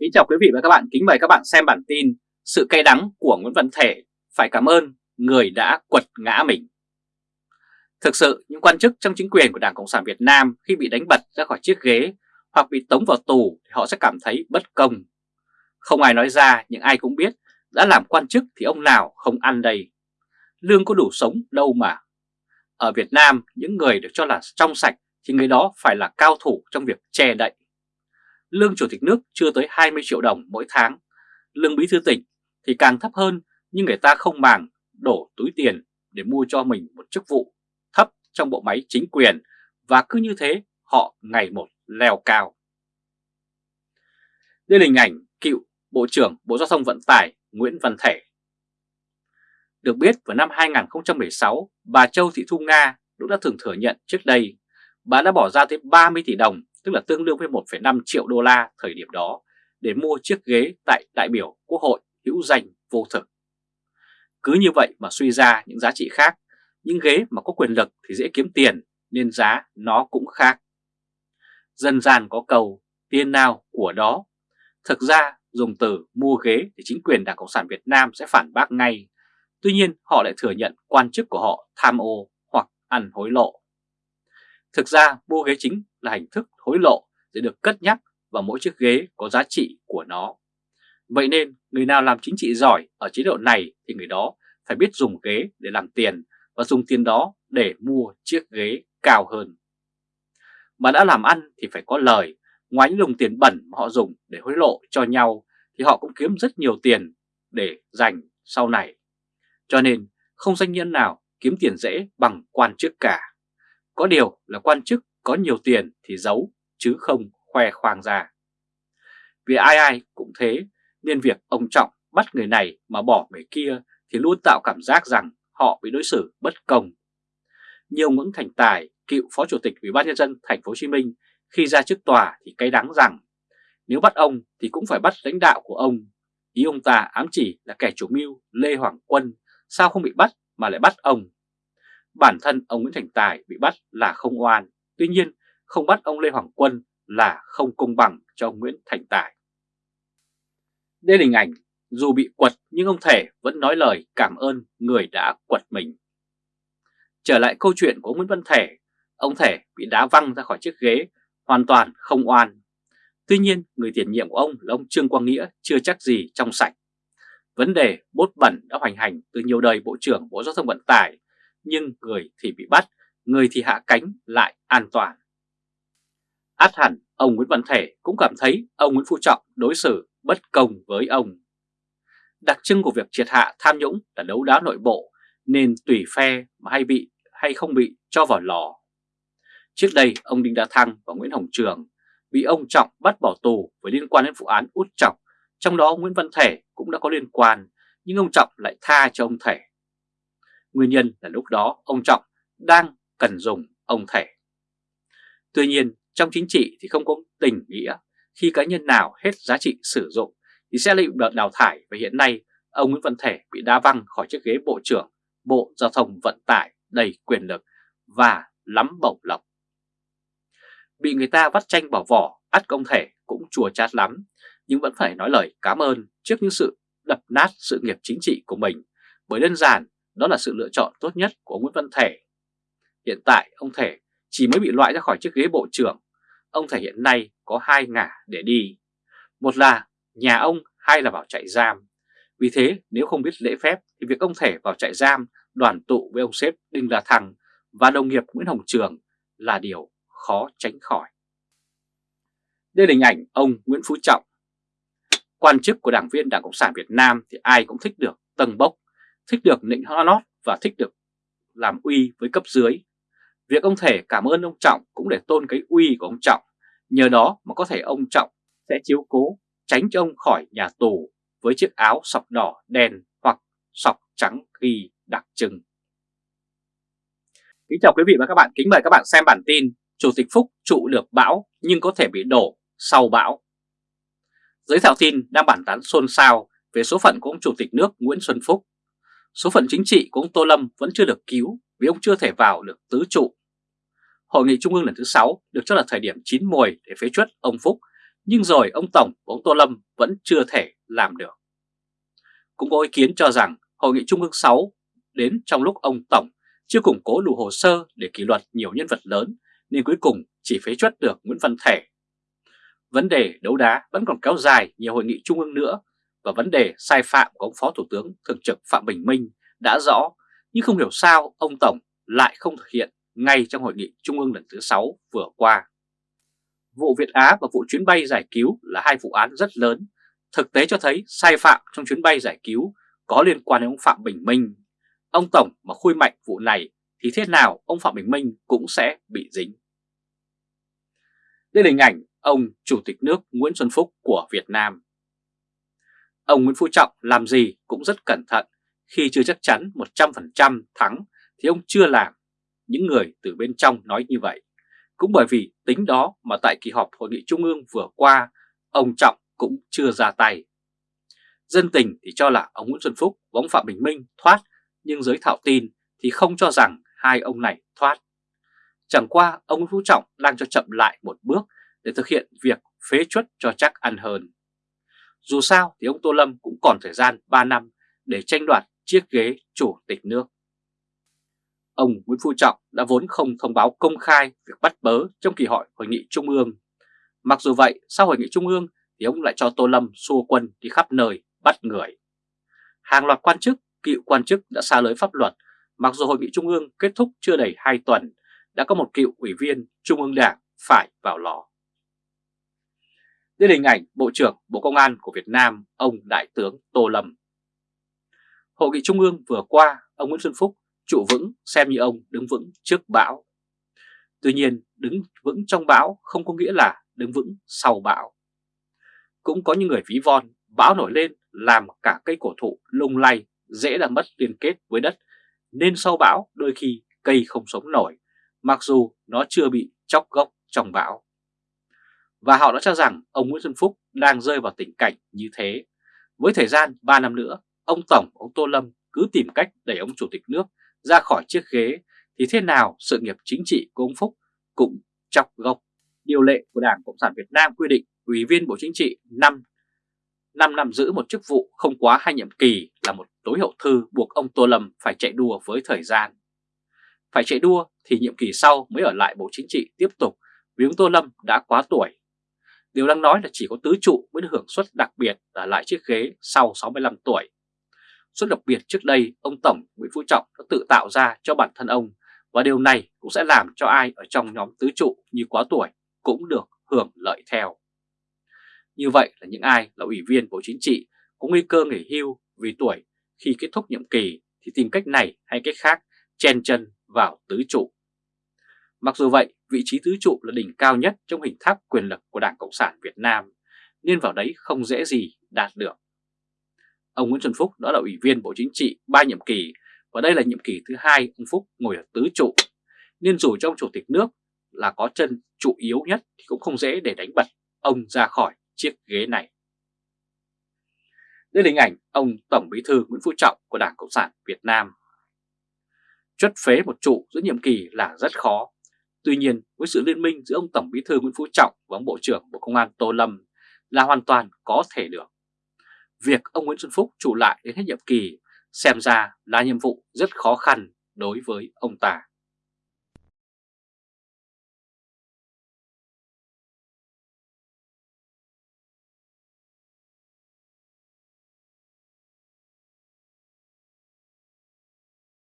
Kính chào quý vị và các bạn, kính mời các bạn xem bản tin Sự cay đắng của Nguyễn Văn Thể phải cảm ơn người đã quật ngã mình. Thực sự, những quan chức trong chính quyền của Đảng Cộng sản Việt Nam khi bị đánh bật ra khỏi chiếc ghế hoặc bị tống vào tù thì họ sẽ cảm thấy bất công. Không ai nói ra nhưng ai cũng biết đã làm quan chức thì ông nào không ăn đây. Lương có đủ sống đâu mà. Ở Việt Nam, những người được cho là trong sạch thì người đó phải là cao thủ trong việc che đậy lương chủ tịch nước chưa tới 20 triệu đồng mỗi tháng, lương bí thư tỉnh thì càng thấp hơn nhưng người ta không màng đổ túi tiền để mua cho mình một chức vụ thấp trong bộ máy chính quyền và cứ như thế họ ngày một leo cao. Đây là hình ảnh cựu Bộ trưởng Bộ Giao thông Vận tải Nguyễn Văn Thể. Được biết vào năm 2016, bà Châu Thị Thu Nga cũng đã thường thừa nhận trước đây bà đã bỏ ra tới 30 tỷ đồng tức là tương đương với 1,5 triệu đô la thời điểm đó, để mua chiếc ghế tại đại biểu Quốc hội hữu danh vô thực. Cứ như vậy mà suy ra những giá trị khác, những ghế mà có quyền lực thì dễ kiếm tiền nên giá nó cũng khác. Dân gian có cầu tiền nào của đó. Thực ra dùng từ mua ghế thì chính quyền Đảng Cộng sản Việt Nam sẽ phản bác ngay. Tuy nhiên họ lại thừa nhận quan chức của họ tham ô hoặc ăn hối lộ. Thực ra mua ghế chính là hình thức hối lộ để được cất nhắc vào mỗi chiếc ghế có giá trị của nó. Vậy nên người nào làm chính trị giỏi ở chế độ này thì người đó phải biết dùng ghế để làm tiền và dùng tiền đó để mua chiếc ghế cao hơn. Mà đã làm ăn thì phải có lời, ngoài những đồng tiền bẩn mà họ dùng để hối lộ cho nhau thì họ cũng kiếm rất nhiều tiền để dành sau này. Cho nên không doanh nhân nào kiếm tiền dễ bằng quan chức cả. Có điều là quan chức có nhiều tiền thì giấu chứ không khoe khoang ra. Vì ai ai cũng thế nên việc ông Trọng bắt người này mà bỏ người kia thì luôn tạo cảm giác rằng họ bị đối xử bất công. Nhiều Nguyễn Thành Tài, cựu Phó Chủ tịch Ủy ban nhân dân thành phố Hồ Chí Minh khi ra trước tòa thì cay đắng rằng nếu bắt ông thì cũng phải bắt lãnh đạo của ông. Ý ông ta ám chỉ là kẻ chủ mưu Lê Hoàng Quân sao không bị bắt mà lại bắt ông. Bản thân ông Nguyễn Thành Tài bị bắt là không oan, tuy nhiên không bắt ông Lê Hoàng Quân là không công bằng cho ông Nguyễn Thành Tài. Đây là hình ảnh, dù bị quật nhưng ông Thể vẫn nói lời cảm ơn người đã quật mình. Trở lại câu chuyện của Nguyễn Văn Thể, ông Thể bị đá văng ra khỏi chiếc ghế, hoàn toàn không oan. Tuy nhiên, người tiền nhiệm của ông là ông Trương Quang Nghĩa chưa chắc gì trong sạch. Vấn đề bốt bẩn đã hoành hành từ nhiều đời Bộ trưởng Bộ Giao thông Vận tải nhưng người thì bị bắt, người thì hạ cánh lại an toàn. Át hẳn, ông Nguyễn Văn Thể cũng cảm thấy ông Nguyễn Phú Trọng đối xử bất công với ông. Đặc trưng của việc triệt hạ tham nhũng là đấu đá nội bộ, nên tùy phe mà hay bị hay không bị cho vào lò. Trước đây, ông Đinh Đa Thăng và Nguyễn Hồng Trường bị ông Trọng bắt bỏ tù với liên quan đến vụ án út Trọng, trong đó Nguyễn Văn Thể cũng đã có liên quan, nhưng ông Trọng lại tha cho ông Thể. Nguyên nhân là lúc đó ông Trọng đang cần dùng ông Thể. Tuy nhiên trong chính trị thì không có tình nghĩa, khi cá nhân nào hết giá trị sử dụng thì sẽ bị đào thải và hiện nay ông Nguyễn Văn Thể bị đá văng khỏi chiếc ghế Bộ trưởng Bộ Giao thông Vận tải đầy quyền lực và lắm bổng lộc. Bị người ta vắt tranh bỏ vỏ, ắt công thể cũng chùa chát lắm, nhưng vẫn phải nói lời cảm ơn trước những sự đập nát sự nghiệp chính trị của mình, bởi đơn giản đó là sự lựa chọn tốt nhất của Nguyễn Văn Thể. Hiện tại ông Thể chỉ mới bị loại ra khỏi chiếc ghế bộ trưởng. Ông Thể hiện nay có hai ngả để đi. Một là nhà ông, hai là vào trại giam. Vì thế nếu không biết lễ phép thì việc ông Thể vào trại giam đoàn tụ với ông sếp Đinh La Thăng và đồng nghiệp Nguyễn Hồng Trường là điều khó tránh khỏi. Đây là hình ảnh ông Nguyễn Phú Trọng. Quan chức của đảng viên Đảng Cộng sản Việt Nam thì ai cũng thích được tầng bốc thích được nịnh nót và thích được làm uy với cấp dưới. Việc ông Thể cảm ơn ông Trọng cũng để tôn cái uy của ông Trọng, nhờ đó mà có thể ông Trọng sẽ chiếu cố tránh cho ông khỏi nhà tù với chiếc áo sọc đỏ đen hoặc sọc trắng ghi đặc trưng. Kính chào quý vị và các bạn, kính mời các bạn xem bản tin Chủ tịch Phúc trụ được bão nhưng có thể bị đổ sau bão. Giới thảo tin đang bản tán xôn xao về số phận của ông Chủ tịch nước Nguyễn Xuân Phúc số phận chính trị của ông Tô Lâm vẫn chưa được cứu vì ông chưa thể vào được tứ trụ. Hội nghị Trung ương lần thứ 6 được cho là thời điểm chín mùi để phế chuất ông Phúc, Nhưng rồi ông Tổng và ông Tô Lâm vẫn chưa thể làm được. Cũng có ý kiến cho rằng Hội nghị Trung ương 6 đến trong lúc ông Tổng chưa củng cố đủ hồ sơ để kỷ luật nhiều nhân vật lớn, nên cuối cùng chỉ phế chuất được Nguyễn Văn Thể. Vấn đề đấu đá vẫn còn kéo dài nhiều hội nghị trung ương nữa và vấn đề sai phạm của ông Phó Thủ tướng Thường trực Phạm Bình Minh đã rõ, nhưng không hiểu sao ông Tổng lại không thực hiện ngay trong hội nghị trung ương lần thứ 6 vừa qua. Vụ Việt Á và vụ chuyến bay giải cứu là hai vụ án rất lớn. Thực tế cho thấy sai phạm trong chuyến bay giải cứu có liên quan đến ông Phạm Bình Minh. Ông Tổng mà khui mạnh vụ này thì thế nào ông Phạm Bình Minh cũng sẽ bị dính. Đây là hình ảnh ông Chủ tịch nước Nguyễn Xuân Phúc của Việt Nam. Ông Nguyễn Phú Trọng làm gì cũng rất cẩn thận, khi chưa chắc chắn 100% thắng thì ông chưa làm. Những người từ bên trong nói như vậy. Cũng bởi vì tính đó mà tại kỳ họp Hội nghị Trung ương vừa qua, ông Trọng cũng chưa ra tay. Dân tình thì cho là ông Nguyễn Xuân Phúc và ông Phạm Bình Minh thoát, nhưng giới thạo tin thì không cho rằng hai ông này thoát. Chẳng qua ông Nguyễn Phú Trọng đang cho chậm lại một bước để thực hiện việc phế chuất cho chắc ăn hơn. Dù sao thì ông Tô Lâm cũng còn thời gian 3 năm để tranh đoạt chiếc ghế chủ tịch nước. Ông Nguyễn Phú Trọng đã vốn không thông báo công khai việc bắt bớ trong kỳ họp hội nghị Trung ương. Mặc dù vậy, sau hội nghị Trung ương thì ông lại cho Tô Lâm xua quân đi khắp nơi bắt người. Hàng loạt quan chức, cựu quan chức đã xa lưới pháp luật, mặc dù hội nghị Trung ương kết thúc chưa đầy 2 tuần, đã có một cựu ủy viên Trung ương Đảng phải vào lò. Đây là hình ảnh Bộ trưởng Bộ Công an của Việt Nam, ông Đại tướng Tô Lâm. Hội nghị Trung ương vừa qua, ông Nguyễn Xuân Phúc trụ vững xem như ông đứng vững trước bão. Tuy nhiên, đứng vững trong bão không có nghĩa là đứng vững sau bão. Cũng có những người ví von, bão nổi lên làm cả cây cổ thụ lung lay, dễ làm mất liên kết với đất, nên sau bão đôi khi cây không sống nổi, mặc dù nó chưa bị chóc gốc trong bão. Và họ đã cho rằng ông Nguyễn Xuân Phúc đang rơi vào tình cảnh như thế. Với thời gian 3 năm nữa, ông Tổng, ông Tô Lâm cứ tìm cách đẩy ông Chủ tịch nước ra khỏi chiếc ghế thì thế nào sự nghiệp chính trị của ông Phúc cũng chọc gốc. Điều lệ của Đảng Cộng sản Việt Nam quy định Ủy viên Bộ Chính trị 5 5 năm giữ một chức vụ không quá hai nhiệm kỳ là một tối hậu thư buộc ông Tô Lâm phải chạy đua với thời gian. Phải chạy đua thì nhiệm kỳ sau mới ở lại Bộ Chính trị tiếp tục vì ông Tô Lâm đã quá tuổi. Điều đang nói là chỉ có tứ trụ mới được hưởng suất đặc biệt là lại chiếc ghế sau 65 tuổi. Suất đặc biệt trước đây ông Tổng Nguyễn Phú Trọng đã tự tạo ra cho bản thân ông và điều này cũng sẽ làm cho ai ở trong nhóm tứ trụ như quá tuổi cũng được hưởng lợi theo. Như vậy là những ai là ủy viên Bộ Chính trị có nguy cơ nghỉ hưu vì tuổi khi kết thúc nhiệm kỳ thì tìm cách này hay cách khác chen chân vào tứ trụ. Mặc dù vậy, vị trí tứ trụ là đỉnh cao nhất trong hình tháp quyền lực của Đảng Cộng sản Việt Nam, nên vào đấy không dễ gì đạt được. Ông Nguyễn Xuân Phúc đã là ủy viên Bộ Chính trị ba nhiệm kỳ và đây là nhiệm kỳ thứ hai ông Phúc ngồi ở tứ trụ. Nên dù trong chủ tịch nước là có chân trụ yếu nhất thì cũng không dễ để đánh bật ông ra khỏi chiếc ghế này. Đây là hình ảnh ông Tổng Bí thư Nguyễn Phú Trọng của Đảng Cộng sản Việt Nam. Chuất phế một trụ giữa nhiệm kỳ là rất khó. Tuy nhiên, với sự liên minh giữa ông Tổng Bí thư Nguyễn Phú Trọng và ông Bộ trưởng Bộ Công an Tô Lâm là hoàn toàn có thể được. Việc ông Nguyễn Xuân Phúc trụ lại đến hết nhiệm kỳ xem ra là nhiệm vụ rất khó khăn đối với ông ta.